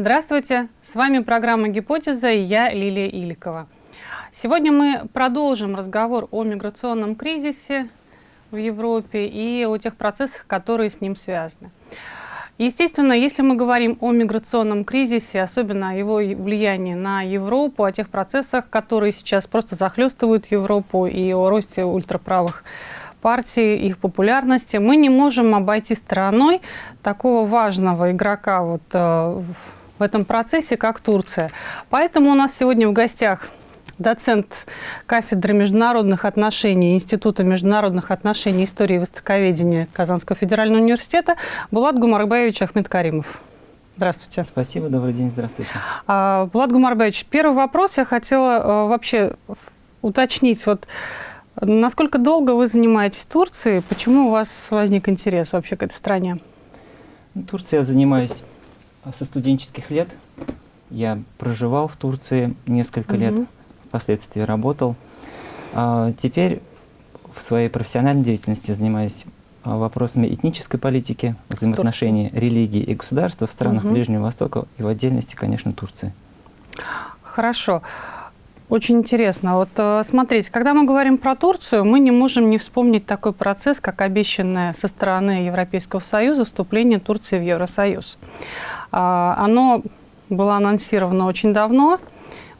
Здравствуйте, с вами программа «Гипотеза» и я Лилия Иликова. Сегодня мы продолжим разговор о миграционном кризисе в Европе и о тех процессах, которые с ним связаны. Естественно, если мы говорим о миграционном кризисе, особенно о его влиянии на Европу, о тех процессах, которые сейчас просто захлестывают Европу и о росте ультраправых партий, их популярности, мы не можем обойти стороной такого важного игрока вот, э, в этом процессе, как Турция. Поэтому у нас сегодня в гостях доцент кафедры международных отношений Института международных отношений истории и востоковедения Казанского федерального университета Булат Гумарбаевич Ахмедкаримов. Здравствуйте. Спасибо, добрый день, здравствуйте. А, Булат Гумарбаевич, первый вопрос я хотела а, вообще уточнить. Вот, насколько долго вы занимаетесь Турцией? Почему у вас возник интерес вообще к этой стране? Турция я занимаюсь со студенческих лет. Я проживал в Турции несколько угу. лет впоследствии работал. А теперь в своей профессиональной деятельности занимаюсь а, вопросами этнической политики, взаимоотношений религии и государства в странах угу. Ближнего Востока и в отдельности, конечно, Турции. Хорошо. Очень интересно. Вот э, смотрите, когда мы говорим про Турцию, мы не можем не вспомнить такой процесс, как обещанное со стороны Европейского Союза вступление Турции в Евросоюз. А, оно было анонсировано очень давно,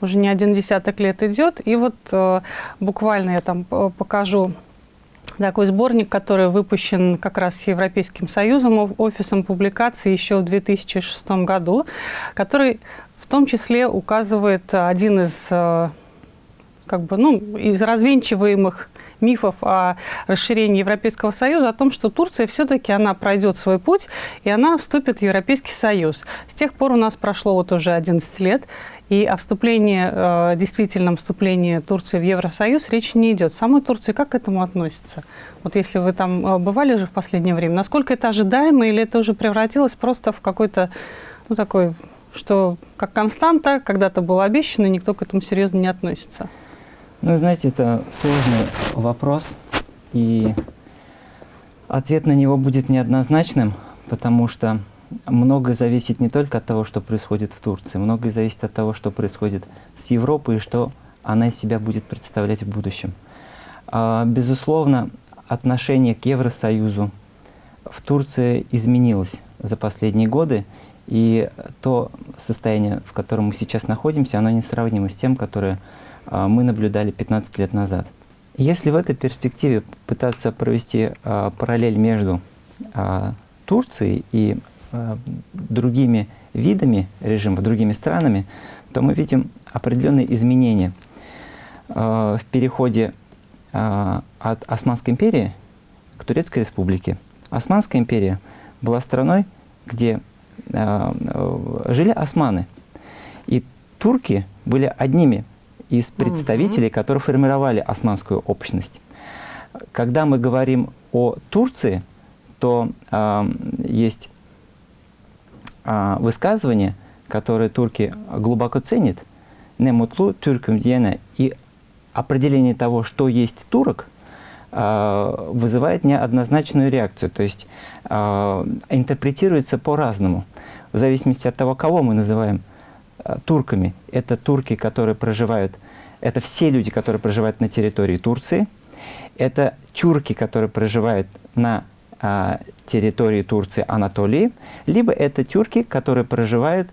уже не один десяток лет идет. И вот э, буквально я там э, покажу такой сборник, который выпущен как раз Европейским Союзом, офисом публикации еще в 2006 году, который в том числе указывает один из, э, как бы, ну, из развенчиваемых мифов о расширении Европейского Союза, о том, что Турция все-таки она пройдет свой путь, и она вступит в Европейский Союз. С тех пор у нас прошло вот уже 11 лет, и о вступлении, э, действительном вступлении Турции в Евросоюз речи не идет. Самой Турции как к этому относится? Вот если вы там э, бывали же в последнее время, насколько это ожидаемо или это уже превратилось просто в какой-то, ну такой, что как константа, когда-то было обещано, и никто к этому серьезно не относится? Ну, знаете, это сложный вопрос, и ответ на него будет неоднозначным, потому что многое зависит не только от того, что происходит в Турции, многое зависит от того, что происходит с Европой и что она из себя будет представлять в будущем. А, безусловно, отношение к Евросоюзу в Турции изменилось за последние годы, и то состояние, в котором мы сейчас находимся, оно несравнимо с тем, которое а, мы наблюдали 15 лет назад. Если в этой перспективе пытаться провести а, параллель между Турцией и другими видами режима, другими странами, то мы видим определенные изменения в переходе от Османской империи к Турецкой республике. Османская империя была страной, где жили османы. И турки были одними из представителей, которые формировали османскую общность. Когда мы говорим о Турции, то э, есть а, высказывание, которое турки глубоко ценят, «немутлу тюркам дьена» и определение того, что есть турок, а, вызывает неоднозначную реакцию, то есть а, интерпретируется по-разному, в зависимости от того, кого мы называем турками. Это турки, которые проживают, это все люди, которые проживают на территории Турции, это тюрки, которые проживают на а, территории Турции, Анатолии, либо это тюрки, которые проживают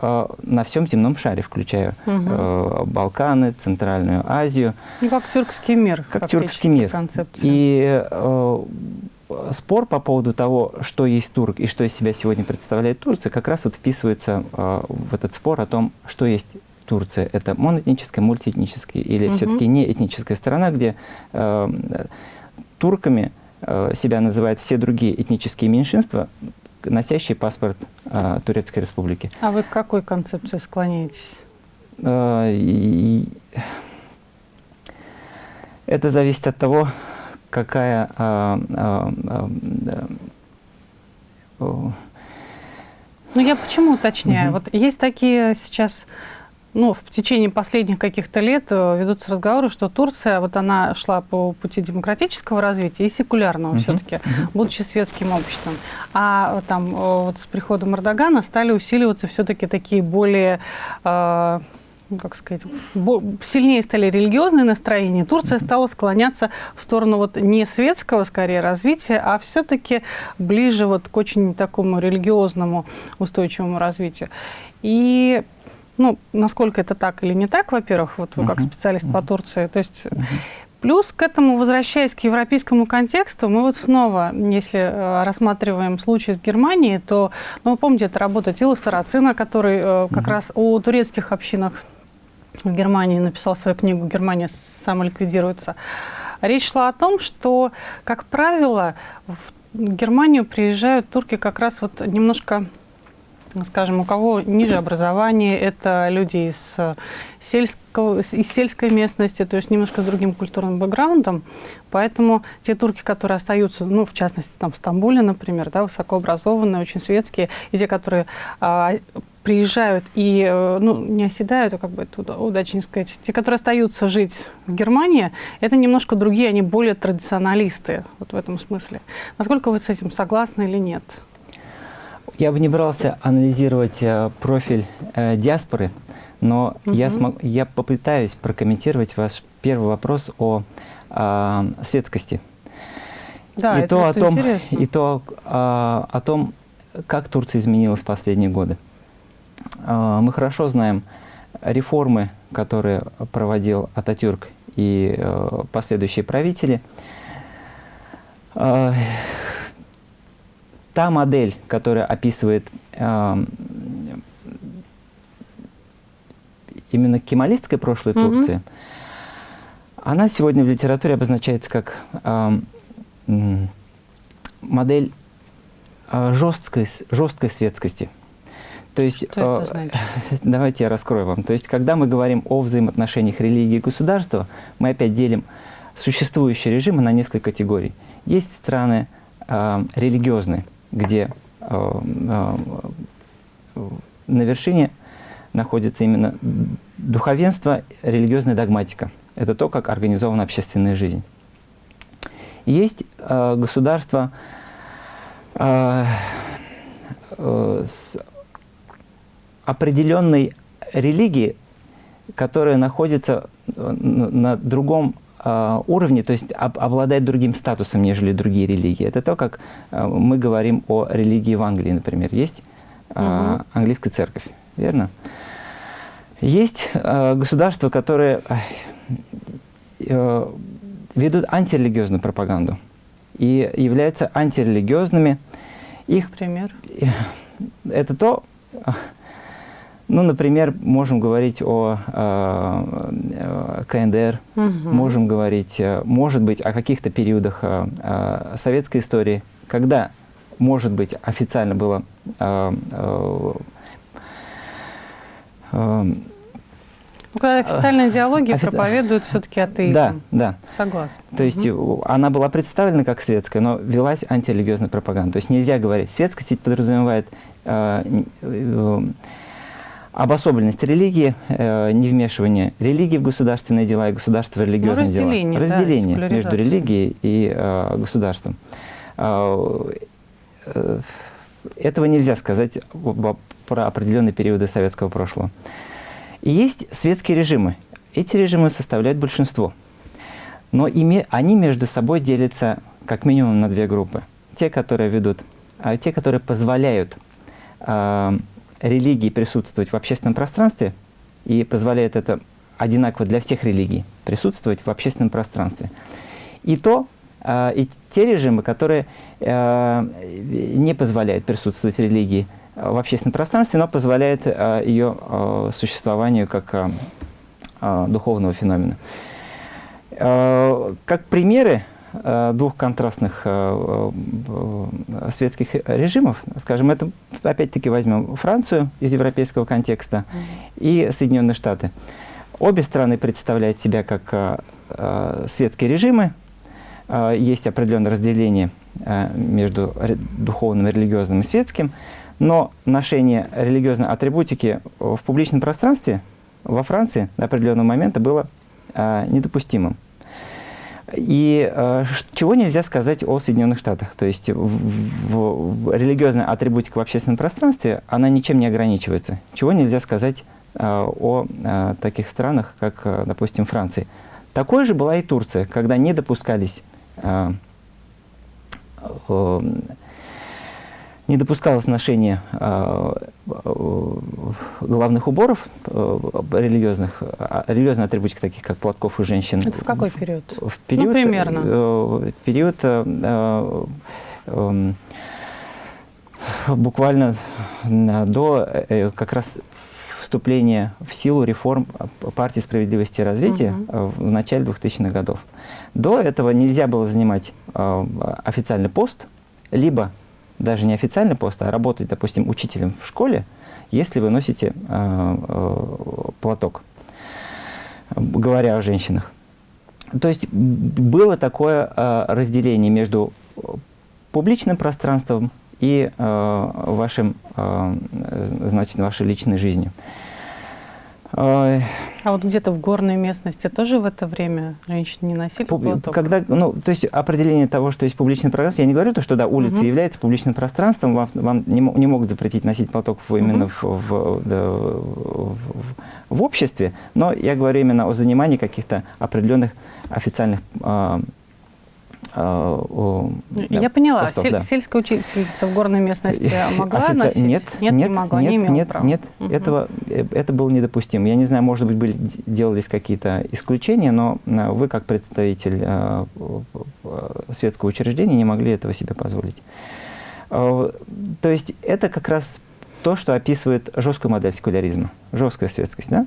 э, на всем земном шаре, включая угу. э, Балканы, Центральную Азию. Ну, как тюркский мир. Как тюркский мир. Концепция. И э, спор по поводу того, что есть турк и что из себя сегодня представляет Турция, как раз вот вписывается э, в этот спор о том, что есть Турция. Это моноэтническая, мультиэтническая или угу. все-таки не этническая страна, где э, турками Э, себя называют все другие этнические меньшинства, носящие паспорт э, Турецкой Республики. А вы к какой концепции склоняетесь? Э, это зависит от того, какая... Ну, я почему уточняю? -hmm. Вот есть такие сейчас ну, в течение последних каких-то лет э, ведутся разговоры, что Турция, вот она шла по пути демократического развития и секулярного uh-huh. все-таки, uh-huh. будучи светским обществом. А э, там э, вот с приходом Эрдогана стали усиливаться все-таки такие более э, как сказать, сильнее стали религиозные настроения, Турция стала склоняться в сторону вот не светского, скорее, развития, а все-таки ближе вот к очень такому религиозному устойчивому развитию. И ну, насколько это так или не так, во-первых, вот вы как специалист по Турции, то есть... Плюс к этому, возвращаясь к европейскому контексту, мы вот снова, если э, рассматриваем случай с Германией, то, ну, вы помните, это работа Тила Сарацина, который э, как раз о турецких общинах в Германии написал свою книгу «Германия самоликвидируется». Речь шла о том, что, как правило, в Германию приезжают турки как раз вот немножко скажем, у кого ниже образование, это люди из, э, сельского, из сельской местности, то есть немножко с другим культурным бэкграундом. Поэтому те турки, которые остаются, ну, в частности, там в Стамбуле, например, да, высокообразованные, очень светские, и те, которые а, приезжают и э, ну, не оседают, а как бы это удачнее сказать, те, которые остаются жить в Германии, это немножко другие, они более традиционалисты вот в этом смысле. Насколько вы с этим согласны или нет? Я бы не брался анализировать э, профиль э, диаспоры, но угу. я, смог, я попытаюсь прокомментировать ваш первый вопрос о э, светскости. Да, и это, то, это о том, интересно. И то э, о том, как Турция изменилась в последние годы. Э, мы хорошо знаем реформы, которые проводил Ататюрк и э, последующие правители. Э, та модель, которая описывает э, именно кемалистское прошлое mm -hmm. Турции, она сегодня в литературе обозначается как э, модель жесткой, жесткой светскости. То есть, Что это значит? давайте я раскрою вам. То есть, когда мы говорим о взаимоотношениях религии и государства, мы опять делим существующие режимы на несколько категорий. Есть страны э, религиозные, где э, э, на вершине находится именно духовенство, религиозная догматика. Это то, как организована общественная жизнь. Есть э, государства э, э, с определенной религией, которая находится на другом а, уровне, то есть об, обладает другим статусом, нежели другие религии. Это то, как а, мы говорим о религии в Англии, например. Есть угу. английская церковь, верно? Есть государства, которые э, ведут антирелигиозную пропаганду и являются антирелигиозными. Их пример? Это то, ну, например, можем говорить о э, КНДР, угу. можем говорить, э, может быть, о каких-то периодах э, э, советской истории, когда, может быть, официально было э, э, э, ну, когда официальная идеология Офици... проповедует все-таки атеизм. Да, да. Согласна. То есть угу. она была представлена как светская, но велась антирелигиозная пропаганда. То есть нельзя говорить, светскость ведь подразумевает э, э, обособленность религии, э, невмешивание религии в государственные дела и государства в религиозные ну, разделение, дела. Разделение да, между религией и э, государством. Э, э, этого нельзя сказать про определенные периоды советского прошлого. И есть светские режимы. Эти режимы составляют большинство. Но ими, они между собой делятся как минимум на две группы. Те, которые ведут, а те, которые позволяют э, религии присутствовать в общественном пространстве и позволяет это одинаково для всех религий присутствовать в общественном пространстве. И то, э, и те режимы, которые э, не позволяют присутствовать религии в общественном пространстве, но позволяют э, ее э, существованию как э, э, духовного феномена. Э, как примеры Э, двух контрастных э, э, светских режимов, скажем, это опять-таки возьмем Францию из европейского контекста и Соединенные Штаты. Обе страны представляют себя как светские режимы, есть определенное разделение между духовным, религиозным и светским, но ношение религиозной атрибутики в публичном пространстве во Франции до определенного момента было э, недопустимым. И э, чего нельзя сказать о Соединенных Штатах? То есть в, в, в религиозная атрибутика в общественном пространстве, она ничем не ограничивается. Чего нельзя сказать э, о э, таких странах, как, э, допустим, Франции? Такой же была и Турция, когда не допускались э, э, не допускалось ношения э, э, главных уборов э, религиозных, а, религиозные атрибутики, таких как платков и женщин. Это в какой период? В, в период ну, примерно. Э, период э, э, буквально до как раз вступления в силу реформ партии справедливости и развития угу. в начале 2000-х годов. До этого нельзя было занимать официальный пост, либо даже не официальный пост, а работать, допустим, учителем в школе, если вы носите э, э, платок, говоря о женщинах. То есть было такое э, разделение между публичным пространством и э, вашим, э, значит, вашей личной жизнью. А вот где-то в горной местности тоже в это время женщины не носили Пуб... платок? Когда, ну, то есть определение того, что есть публичное пространство, я не говорю то, что да, улица угу. является публичным пространством, вам, вам не, не могут запретить носить платок именно угу. в, в, да, в, в обществе, но я говорю именно о занимании каких-то определенных официальных Э, Я поняла. Постов, Сель, да. Сельская учительница в горной местности могла Офици... носить? Нет, нет, нет, не могла, нет, не имела нет, права. нет угу. этого, э, это было недопустимо. Я не знаю, может быть, были, делались какие-то исключения, но э, вы, как представитель э, светского учреждения, не могли этого себе позволить. Э, то есть это как раз то, что описывает жесткую модель секуляризма, жесткая светскость. Да?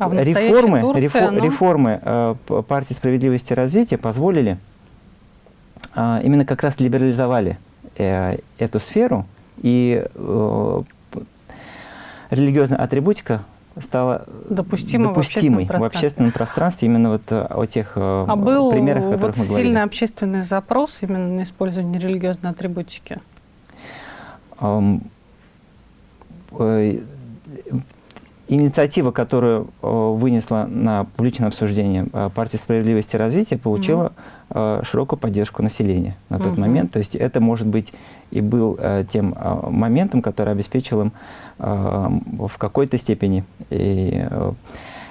А реформы, Турции, рефор, ну... реформы э, партии справедливости и развития позволили, э, именно как раз либерализовали э, эту сферу, и э, религиозная атрибутика стала допустимой, допустимой в, общественном в общественном пространстве, именно вот о тех а был примерах, о которых вот мы говорили. сильный общественный запрос именно на использование религиозной атрибутики? Инициатива, которую э, вынесла на публичное обсуждение э, партия справедливости и развития, получила угу. широкую поддержку населения на тот угу. момент. То есть это, может быть, и был тем моментом, который обеспечил им в какой-то степени и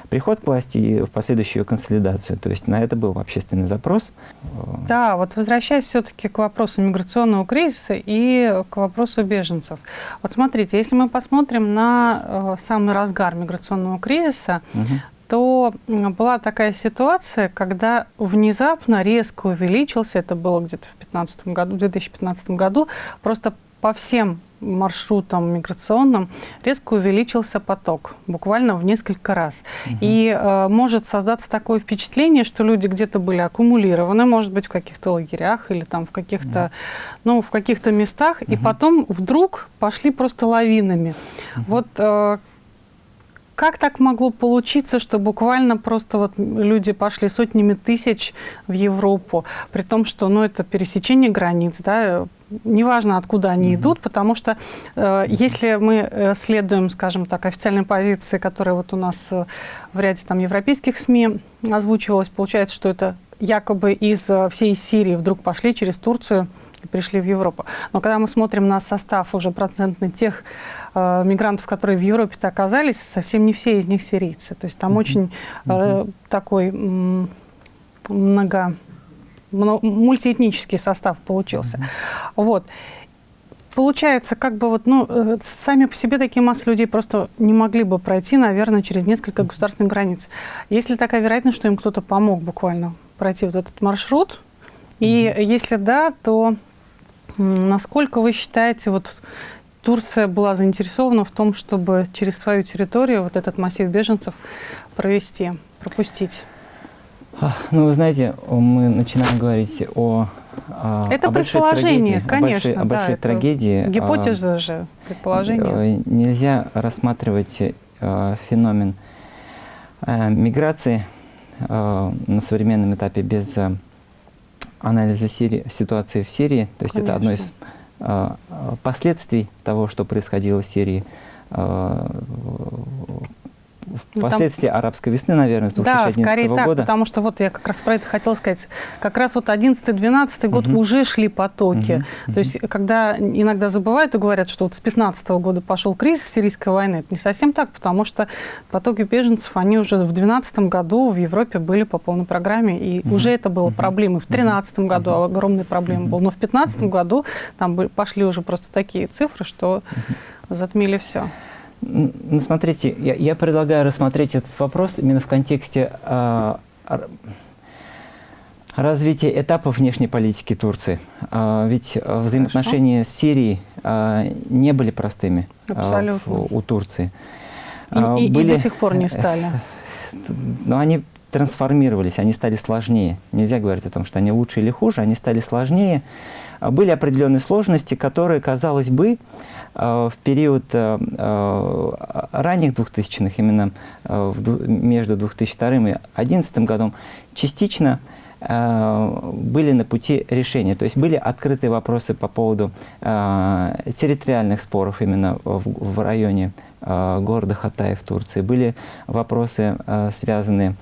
приход к власти и в последующую консолидацию. То есть на это был общественный запрос. Да, вот возвращаясь все-таки к вопросу миграционного кризиса и к вопросу беженцев. Вот смотрите, если мы посмотрим на э, самый разгар миграционного кризиса, угу то была такая ситуация, когда внезапно резко увеличился, это было где-то в 2015 году, в 2015 году, просто по всем маршрутам миграционным резко увеличился поток, буквально в несколько раз. Угу. И э, может создаться такое впечатление, что люди где-то были аккумулированы, может быть, в каких-то лагерях или там в каких-то, угу. ну, в каких-то местах, угу. и потом вдруг пошли просто лавинами. Угу. Вот э, как так могло получиться, что буквально просто вот люди пошли сотнями тысяч в Европу, при том, что ну, это пересечение границ, да, неважно, откуда они mm -hmm. идут, потому что э, если мы э, следуем, скажем так, официальной позиции, которая вот у нас э, в ряде там европейских СМИ озвучивалась, получается, что это якобы из э, всей Сирии вдруг пошли через Турцию и пришли в Европу. Но когда мы смотрим на состав уже процентный тех э, мигрантов, которые в Европе-то оказались, совсем не все из них сирийцы. То есть там mm -hmm. очень э, такой много мультиэтнический состав получился. Mm -hmm. Вот. Получается, как бы вот, ну, э, сами по себе такие массы людей просто не могли бы пройти, наверное, через несколько государственных границ. Есть ли такая вероятность, что им кто-то помог буквально пройти вот этот маршрут? И mm -hmm. если да, то насколько вы считаете, вот Турция была заинтересована в том, чтобы через свою территорию вот этот массив беженцев провести, пропустить? Ну, вы знаете, мы начинаем говорить о это о предположение, конечно, о большой, о большой да, трагедии. Гипотеза а, же, предположение. Э, нельзя рассматривать а, феномен а, миграции а, на современном этапе без а, анализа Сирии, ситуации в Сирии. То есть конечно. это одно из а, последствий того, что происходило в Сирии ну, впоследствии там... арабской весны, наверное, с 2011 да, скорее года. так, потому что вот я как раз про это хотела сказать. Как раз вот 11-12 год угу. уже шли потоки. Угу. То есть когда иногда забывают и говорят, что вот с 15 -го года пошел кризис сирийской войны, это не совсем так, потому что потоки беженцев, они уже в 12 году в Европе были по полной программе, и угу. уже это было проблемой. В 13 году угу. огромные проблемы угу. было, но в 15 угу. году там пошли уже просто такие цифры, что затмили все. Ну, смотрите, я, я предлагаю рассмотреть этот вопрос именно в контексте э, развития этапов внешней политики Турции. Э, ведь взаимоотношения Хорошо. с Сирией э, не были простыми э, у Турции. И, и, были, и до сих пор не стали. Но они трансформировались, они стали сложнее. Нельзя говорить о том, что они лучше или хуже, они стали сложнее. Были определенные сложности, которые, казалось бы, Э, в период э, э, ранних 2000-х, именно между 2002 и 2011 годом, частично были на пути решения. То есть были открытые вопросы по поводу территориальных споров именно в, районе города Хатая в Турции. Были вопросы, связанные с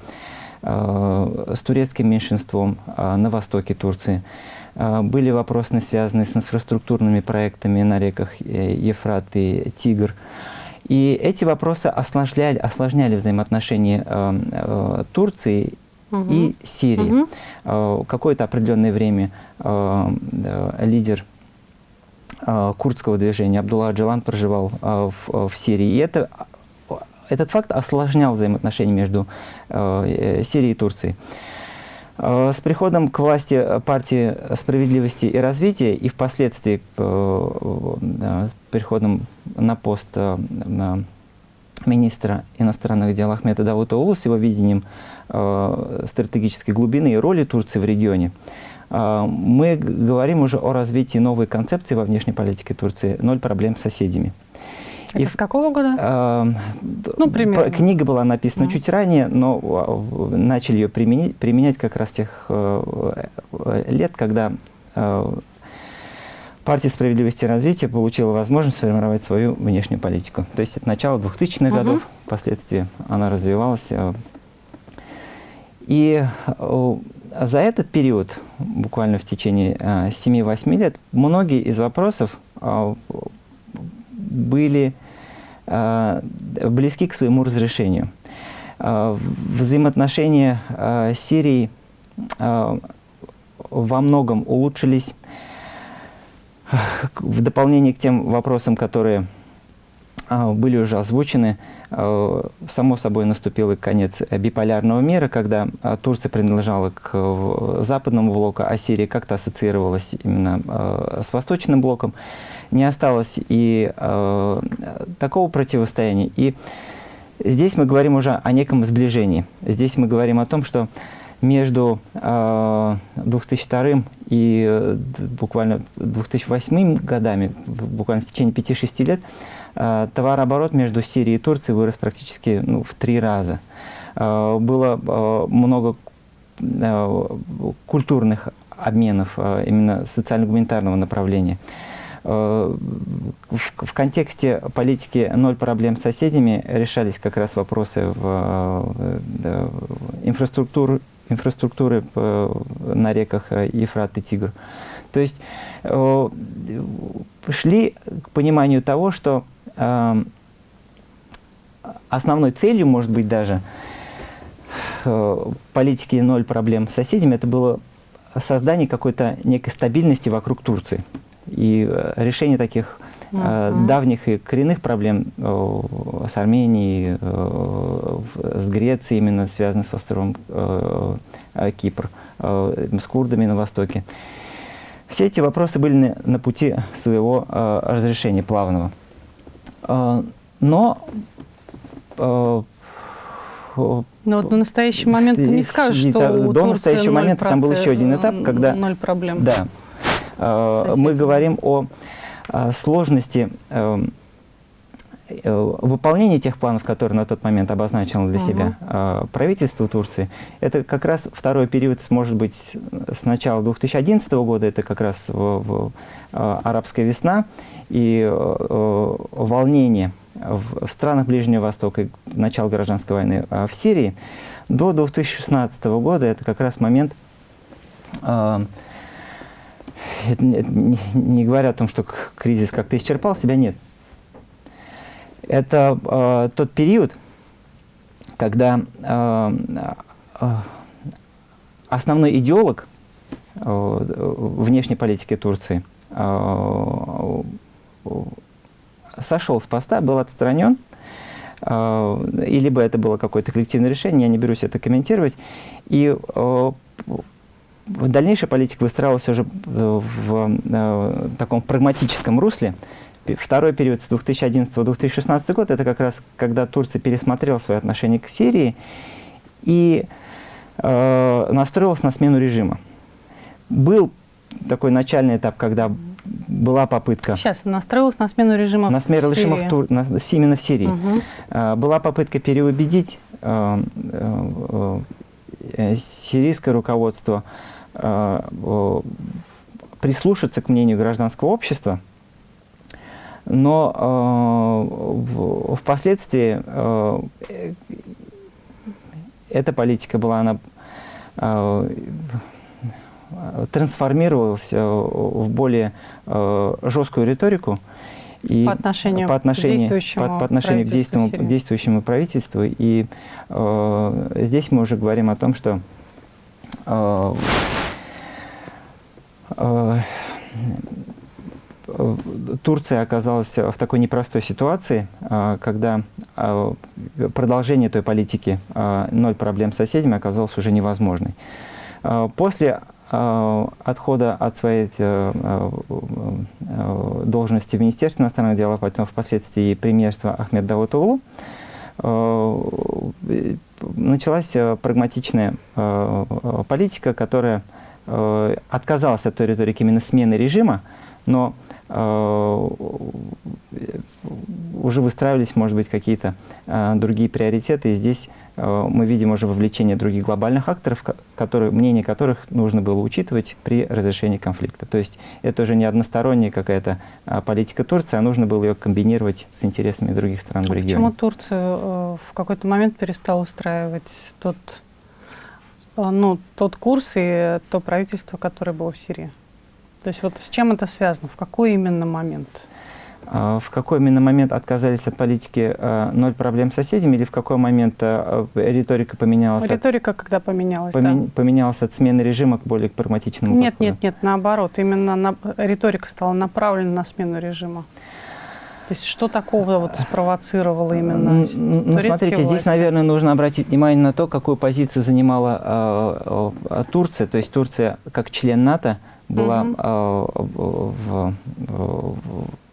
турецким меньшинством на востоке Турции. А, были вопросы, связанные с инфраструктурными проектами на реках э, Ефрат и Тигр. И эти вопросы осложняли, осложняли взаимоотношения э, э, Турции угу. и Сирии. Угу. Э, Какое-то определенное время э, э, лидер э, курдского движения Абдулла Аджалан проживал э, в, в Сирии. И это, этот факт осложнял взаимоотношения между э, Сирией и Турцией. Э, с приходом к власти партии справедливости и развития и впоследствии э, с приходом на пост э, министра иностранных дел Ахмеда Давутоулу с его видением стратегической глубины и роли Турции в регионе, мы говорим уже о развитии новой концепции во внешней политике Турции «Ноль проблем с соседями». Это и, с какого года? Э, ну, примерно. Книга была написана mm. чуть ранее, но а, начали ее применять, применять как раз тех э, лет, когда э, партия справедливости и развития получила возможность сформировать свою внешнюю политику. То есть это начало 2000-х uh -huh. годов, впоследствии она развивалась. Э, и э, за этот период, буквально в течение 7-8 лет, многие из вопросов были э, близки к своему разрешению. Э, взаимоотношения э, с Сирией во многом улучшились. В дополнение к тем вопросам, которые были уже озвучены, само собой наступил и конец биполярного мира, когда Турция принадлежала к западному блоку, а Сирия как-то ассоциировалась именно с восточным блоком не осталось и э, такого противостояния. И здесь мы говорим уже о неком сближении. Здесь мы говорим о том, что между э, 2002 и э, буквально 2008 годами, буквально в течение 5-6 лет, э, товарооборот между Сирией и Турцией вырос практически ну, в три раза. Э, было э, много э, культурных обменов, э, именно социально-гуманитарного направления. Э, в, в контексте политики «ноль проблем с соседями» решались как раз вопросы в, в инфраструктуру, инфраструктуры на реках Ефрат и Тигр. То есть э, шли к пониманию того, что э, основной целью, может быть, даже политики «ноль проблем с соседями» это было создание какой-то некой стабильности вокруг Турции. И э, решение таких uh -huh. давних и коренных проблем э, с Арменией, с Грецией, именно связанных с островом Кипр, с курдами на Востоке. Все эти вопросы были на, пути своего разрешения плавного. Но но вот на настоящий момент ты не скажешь, что до, до настоящего момента там был еще один этап, когда... Ноль проблем. Да. Соседи. Мы говорим о сложности эм, э, выполнение тех планов, которые на тот момент обозначило для Мгм. себя э, правительство Турции, это как раз второй период, может быть, с начала 2011 года, это как раз в- в, э, арабская весна и э, э, волнение в, в странах Ближнего Востока, и начало гражданской войны а в Сирии, до 2016 года это как раз момент, э, это не, не- говоря о том, что кризис как-то исчерпал себя, нет. Это э, тот период, когда э, э, основной идеолог э, внешней политики Турции э, сошел с поста, был отстранен, э, и либо это было какое-то коллективное решение, я не берусь это комментировать, и э, дальнейшая политика выстраивалась уже э, в э, таком прагматическом русле. Второй период с 2011-2016 год, это как раз когда Турция пересмотрела свои отношения к Сирии и э, настроилась на смену режима. Был такой начальный этап, когда была попытка Сейчас настроилась на смену режима на смену режима в. Тур- на- именно в Сирии. Мгм. А, Была попытка переубедить э, э, сирийское руководство прислушаться к мнению гражданского общества, но э, впоследствии э, э, эта политика была, она э, трансформировалась э, в более э, жесткую риторику, и По отношению по к отношению, действующему по, по отношению к действующему, Сирии. действующему правительству. И э, здесь мы уже говорим о том, что э, э, э, Турция оказалась в такой непростой ситуации, э, когда э, продолжение той политики э, «ноль проблем с соседями» оказалось уже невозможной. Э, После э, отхода от своей э, э, э, должности в Министерстве иностранных дел, а потом впоследствии премьерства Ахмед Давутоглу, э, началась э, прагматичная э, э, политика, которая э, отказалась от той риторики именно смены режима, но э, уже выстраивались, может быть, какие-то э, другие приоритеты, и здесь э, мы видим уже вовлечение других глобальных акторов, ко- которые, мнение которых нужно было учитывать при разрешении конфликта. То есть это уже не односторонняя какая-то политика Турции, а нужно было ее комбинировать с интересами других стран в А регионе. Почему Турция э, в какой-то момент перестала устраивать тот, э, ну, тот курс и то правительство, которое было в Сирии? То есть вот с чем это связано? В какой именно момент? А В какой именно момент отказались от политики э, «ноль проблем с соседями» или в какой момент риторика поменялась, от- Риторика когда поменялась? да? помен- поменялась от смены режима к более прагматичному Нет, подходу? нет, нет, наоборот. Именно на- риторика стала направлена на смену режима. То есть что такого вот спровоцировало именно Ну, смотрите, здесь, власти? наверное, нужно обратить внимание на то, какую позицию занимала э, э, Турция. То есть Турция, как член НАТО, была Мгм. э, в, в-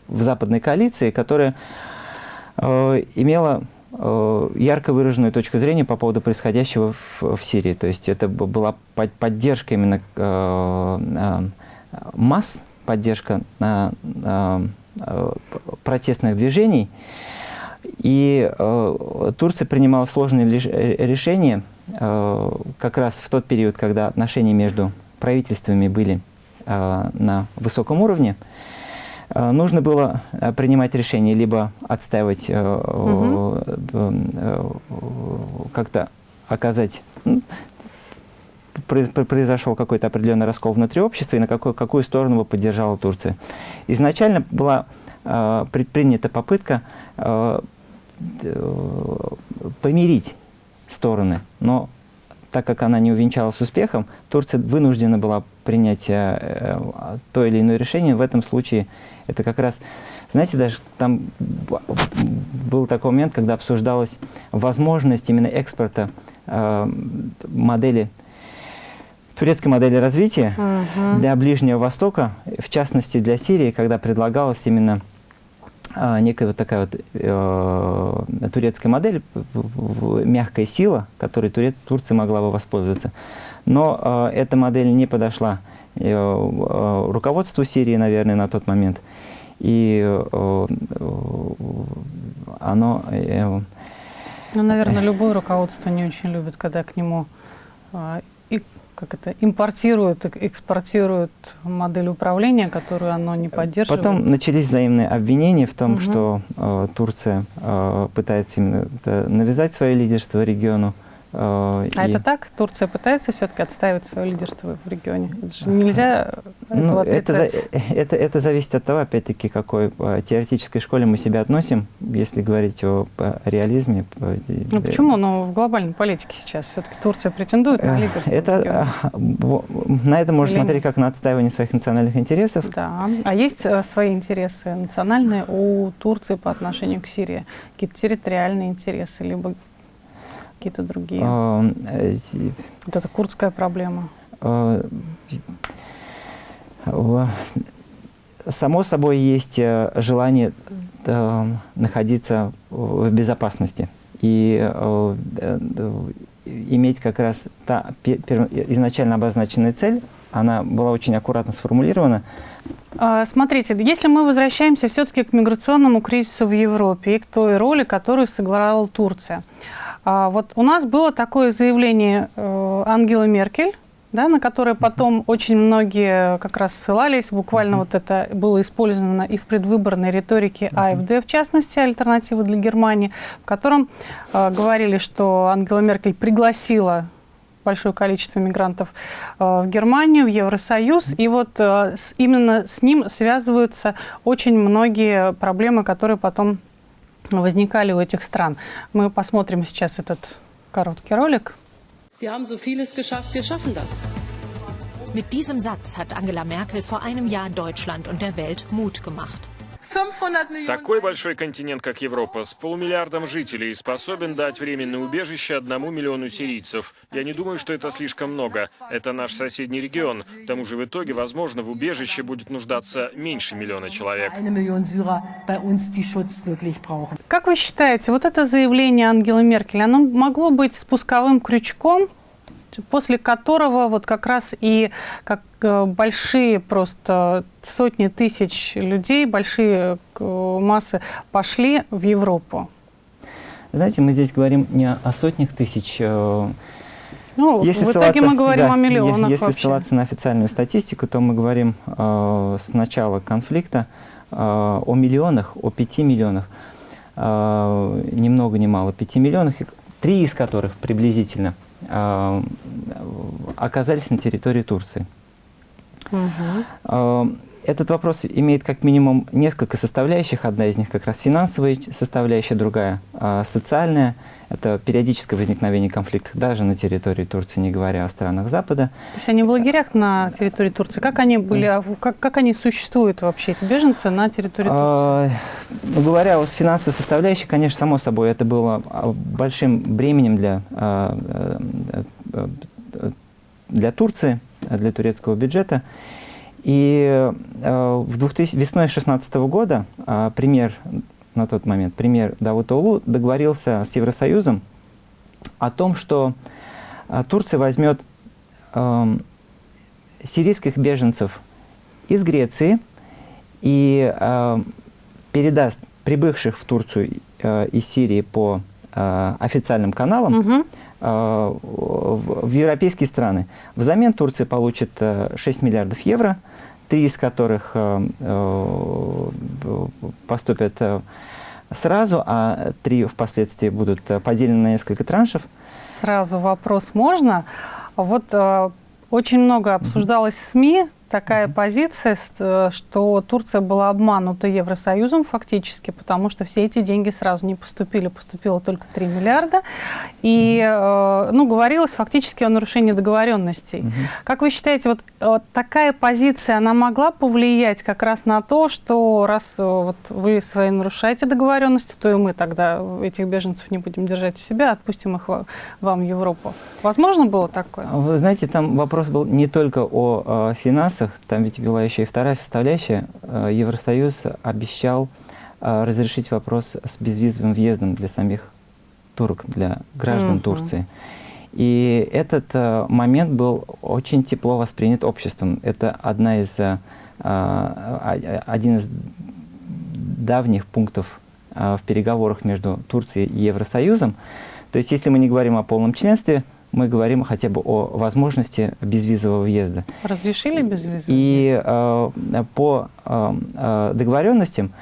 в западной коалиции, которая э, имела ярко выраженную точку зрения по поводу происходящего в, в Сирии. То есть это была под- поддержка именно э, э, масс, поддержка э, протестных движений. И э, Турция принимала сложные э, решения э, как раз в тот период, когда отношения между правительствами были э, на высоком уровне. Э, нужно было э, принимать решение либо отстаивать, э, Мгм. э, э, как-то оказать произошел какой-то определенный раскол внутри общества и на какую, какую сторону бы поддержала Турция. Изначально была э, предпринята попытка э, э, помирить стороны, но так как она не увенчалась успехом, Турция вынуждена была принять э, то или иное решение. В этом случае это как раз, знаете, даже там был такой момент, когда обсуждалась возможность именно экспорта э, модели, турецкой модели развития Мгм. для Ближнего Востока, в частности для Сирии, когда предлагалась именно а, некая вот такая вот э, турецкая модель, мягкая сила, которой Туре- Турция могла бы воспользоваться. Но э, эта модель не подошла э, э, руководству Сирии, наверное, на тот момент. И э, оно... Э, ну, наверное, любое руководство не очень любит, когда к нему э, и, как это, импортируют, экспортируют модель управления, которую оно не поддерживает. Потом начались взаимные обвинения в том, угу. что э, Турция э, пытается именно навязать свое лидерство региону. Э, а и... это так? Турция пытается все-таки отстаивать свое лидерство в регионе? Это же нельзя ну, это, это, это зависит от того, опять-таки, какой э, теоретической школе мы себя относим, если говорить о, реализме. Ну почему? Но в глобальной политике сейчас все-таки Турция претендует на лидерство это, На это можно Или смотреть нет? как на отстаивание своих национальных интересов. Да. А есть э, свои интересы национальные у Турции по отношению к Сирии? Какие-то территориальные интересы, либо какие-то другие? А, э, вот это курдская проблема. А, само собой есть э, желание э, находиться в безопасности и иметь как раз та изначально обозначенная цель, она была очень аккуратно сформулирована. А, смотрите, если мы возвращаемся все-таки к миграционному кризису в Европе и к той роли, которую сыграла Турция – вот у нас было такое заявление э, Ангелы Меркель, да, на которое потом очень многие как раз ссылались. Буквально вот это было использовано и в предвыборной риторике АФД, в частности, альтернативы для Германии, в котором э, говорили, что Ангела Меркель пригласила большое количество мигрантов э, в Германию, в Евросоюз. И вот э, с, именно с ним связываются очень многие проблемы, которые потом возникали у этих стран. Мы посмотрим сейчас этот короткий ролик. Mit diesem Satz hat Angela Merkel vor einem Jahr Deutschland und der Welt Mut gemacht. Такой большой континент, как Европа, с полумиллиардом жителей, способен дать временное убежище одному миллиону сирийцев. Я не думаю, что это слишком много. Это наш соседний регион. К тому же в итоге, возможно, в убежище будет нуждаться меньше миллиона человек. Как вы считаете, вот это заявление Ангелы Меркель, оно могло быть спусковым крючком после которого вот как раз и как э, большие просто сотни тысяч людей, большие э, массы пошли в Европу. Знаете, мы здесь говорим не о сотнях тысяч э, ну, если в итоге мы говорим да, о миллионах Если вообще. ссылаться на официальную статистику, то мы говорим э, с начала конфликта э, о миллионах, о пяти миллионах, э, ни много ни мало, пяти миллионах, три из которых приблизительно оказались на территории Турции. Угу. Этот вопрос имеет как минимум несколько составляющих. Одна из них как раз финансовая составляющая, другая э, социальная. Это периодическое возникновение конфликтов даже на территории Турции, не говоря о странах Запада. То есть они в лагерях на территории Турции. Как они были, а как, как они существуют вообще, эти беженцы на территории Турции? Ну, говоря о финансовой составляющей, конечно, само собой, это было а, большим бременем для, а, э, для Турции, для турецкого бюджета. И в 2000, весной 2016 года премьер на тот момент, премьер Давутоглу договорился с Евросоюзом о том, что а, Турция возьмет э, сирийских беженцев из Греции и э, передаст прибывших в Турцию э, из Сирии по э, официальным каналам угу. э, в, в европейские страны. Взамен Турция получит э, 6 миллиардов евро – три из которых э, э, поступят э, сразу, а три впоследствии будут поделены на несколько траншев. Сразу вопрос можно? Вот очень много обсуждалось в СМИ такая позиция, э, что Турция была обманута Евросоюзом фактически, потому что все эти деньги сразу не поступили, поступило только 3 миллиарда. И э, ну, говорилось фактически о нарушении договоренностей. Угу. Как вы считаете, вот, вот такая позиция, она могла повлиять как раз на то, что раз э, вот, вы свои нарушаете договоренности, то и мы тогда этих беженцев не будем держать у себя, отпустим их вам в Европу. Возможно было такое? Вы знаете, там вопрос был не только о, о финансах, вопросах, там ведь была еще и вторая составляющая. Э, Евросоюз обещал э, разрешить вопрос с безвизовым въездом для самих турок, для граждан mm -hmm. Турции. И этот э, момент был очень тепло воспринят обществом. Это одна из, один из давних пунктов в переговорах между Турцией и Евросоюзом. То есть, если мы не говорим о полном членстве, мы говорим хотя бы о возможности безвизового въезда. Разрешили безвизовый И э, по э, договоренностям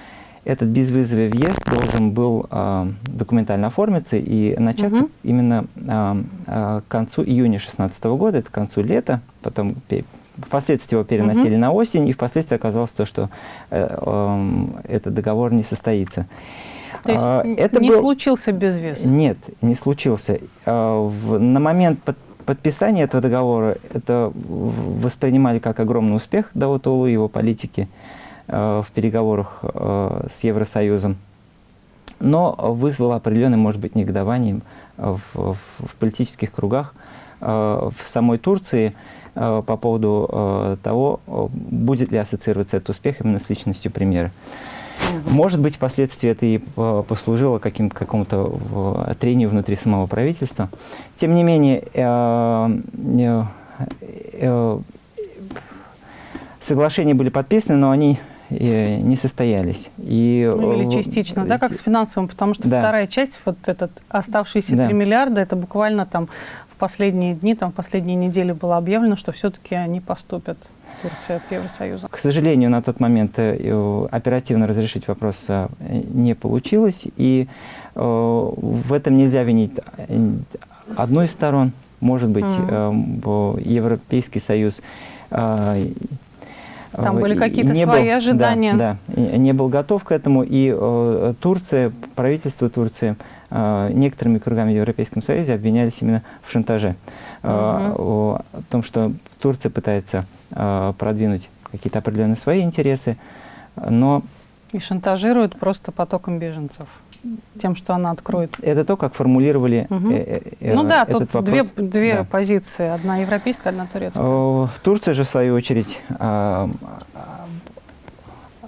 этот безвизовый въезд должен был э, документально оформиться и начаться угу. именно э, э, к концу июня 2016 года, это к концу лета, потом впоследствии его переносили угу. на осень, и впоследствии оказалось то, что э, э, этот договор не состоится. То есть а, это не был... случился безвиз? Нет, не случился. А, на момент под подписания этого договора это воспринимали как огромный успех Давутолу и его политики а, в переговорах с Евросоюзом, но вызвало определенное, может быть, негодование в, в, в политических кругах в самой Турции по поводу того, будет ли ассоциироваться этот успех именно с личностью премьера. Может быть, впоследствии это и э, послужило каким какому-то трению внутри самого правительства. Тем не менее, э, э, соглашения были подписаны, но они не состоялись. И, ну, или частично, да, как с финансовым, потому что да. вторая часть, вот этот оставшиеся да. 3 миллиарда, это буквально там последние дни, там в последние недели было объявлено, что все-таки они поступят. Турции от Евросоюза? К сожалению, на тот момент э, оперативно разрешить вопрос э, не получилось, и э, в этом нельзя винить одну из сторон, может быть, mm. Европейский Союз там были какие-то свои был, ожидания. Да, да, не был готов к этому. И э, Турция, правительство Турции, э, некоторыми кругами в Европейском Союзе обвинялись именно в шантаже. Угу. Э, о, о том, что Турция пытается Э, продвинуть какие-то определенные свои интересы, но... И шантажирует просто потоком беженцев тем, что она откроет. Это то, как формулировали угу. э, э, Ну да, этот тут вопрос. две, две да. позиции, одна европейская, одна турецкая. Турция же, в свою очередь, э,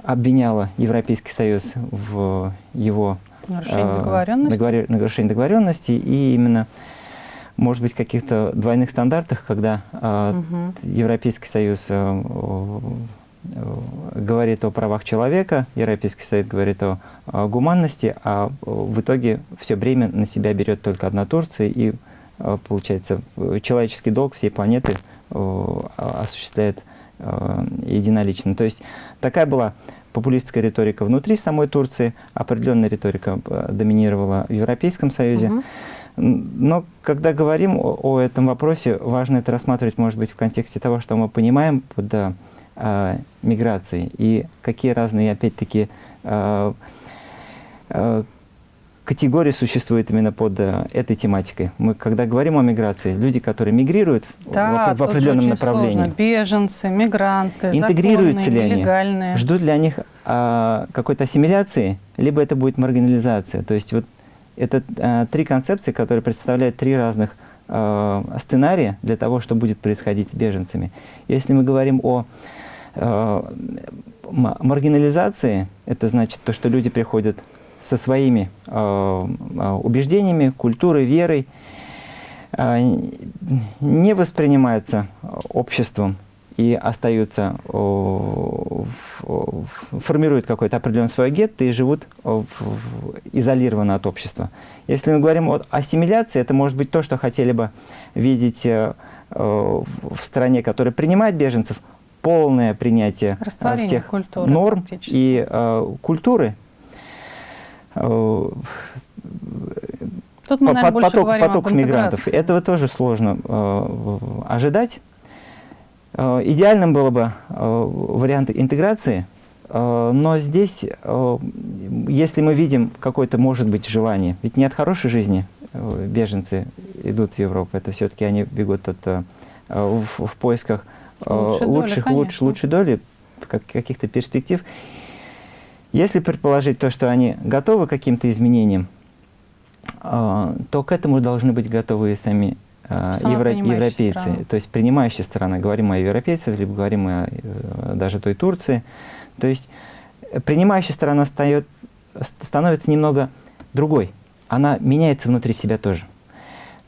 обвиняла Европейский Союз в его нарушении договоренности. Договор... нарушении договоренности и именно может быть, каких-то двойных стандартах, когда угу. Европейский Союз э, э, говорит о правах человека, Европейский Союз говорит о, о гуманности, а в итоге все время на себя берет только одна Турция, и, э, получается, человеческий долг всей планеты осуществляет единолично. То есть такая была популистская риторика внутри самой Турции, определенная риторика э, доминировала в Европейском Союзе. Угу. Но когда говорим о, о этом вопросе, важно это рассматривать, может быть, в контексте того, что мы понимаем под э, миграцией и какие разные, опять-таки, э, категории существуют именно под э, этой тематикой. Мы, когда говорим о миграции, люди, которые мигрируют да, в, в определенном направлении. Сложно. Беженцы, мигранты, интегрируются законные, ли нелегальные. они? Ждут ли они э, какой-то ассимиляции, либо это будет маргинализация. То есть вот это э, три концепции, которые представляют три разных э, сценария для того, что будет происходить с беженцами. Если мы говорим о э, маргинализации, это значит то, что люди приходят со своими э, э убежденами, культурой, верой, э, не воспринимаются обществом и остаются, формируют какой-то определенный свой гетто и живут изолированно от общества. Если мы говорим о ассимиляции, это может быть то, что хотели бы видеть в стране, которая принимает беженцев, полное принятие всех культуры, норм и культуры. Тут мы, наверное, поток, поток мигрантов. Этого тоже сложно э, ожидать. Э, идеальным было бы э, вариант интеграции, э, но здесь, если мы видим какое-то, может быть, желание, ведь не от хорошей жизни беженцы идут в Европу, это все-таки они бегут от, в, в поисках Лучшей лучших, доли, луч, лучшей доли, каких-то перспектив. Если предположить то, что они готовы к каким-то изменениям, то к этому должны быть готовы и сами а, евро, европейцы, страна. то есть принимающая сторона, говорим о европейцах, либо говорим о э, даже той Турции. То есть принимающая сторона стает, становится немного другой. Она меняется внутри себя тоже.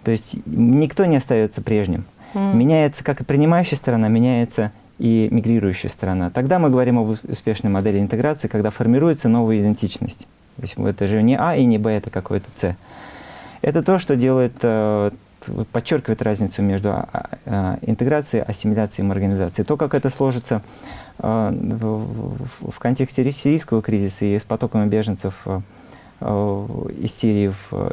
То есть никто не остается прежним. Mm. Меняется как и принимающая сторона, меняется и мигрирующая страна. Тогда мы говорим об успешной модели интеграции, когда формируется новая идентичность. То есть это же не А и не Б, это какой-то С. Это то, что делает, э, подчеркивает разницу между а, а, интеграцией, ассимиляцией и маргинализацией. То, как это сложится э, в контексте сирийского кризиса и с потоками беженцев э, из Сирии в,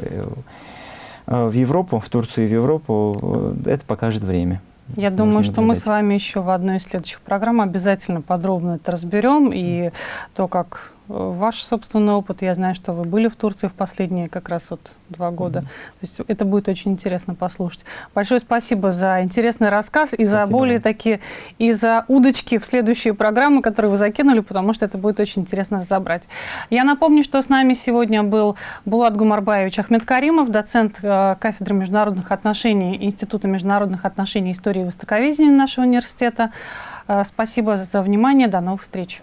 в Европу, в Турцию и в Европу, это покажет время. Я думаю, что мы с вами еще в одной из следующих программ обязательно подробно это разберем. И то, как ваш собственный опыт. Я знаю, что вы были в Турции в последние как раз вот два года. Mm -hmm. То есть это будет очень интересно послушать. Большое спасибо за интересный рассказ и спасибо. за более такие, и за удочки в следующие программы, которые вы закинули, потому что это будет очень интересно разобрать. Я напомню, что с нами сегодня был Булат Гумарбаевич Ахмедкаримов, доцент э, кафедры международных отношений Института международных отношений и истории и востоковедения нашего университета. Э, спасибо за внимание. До новых встреч.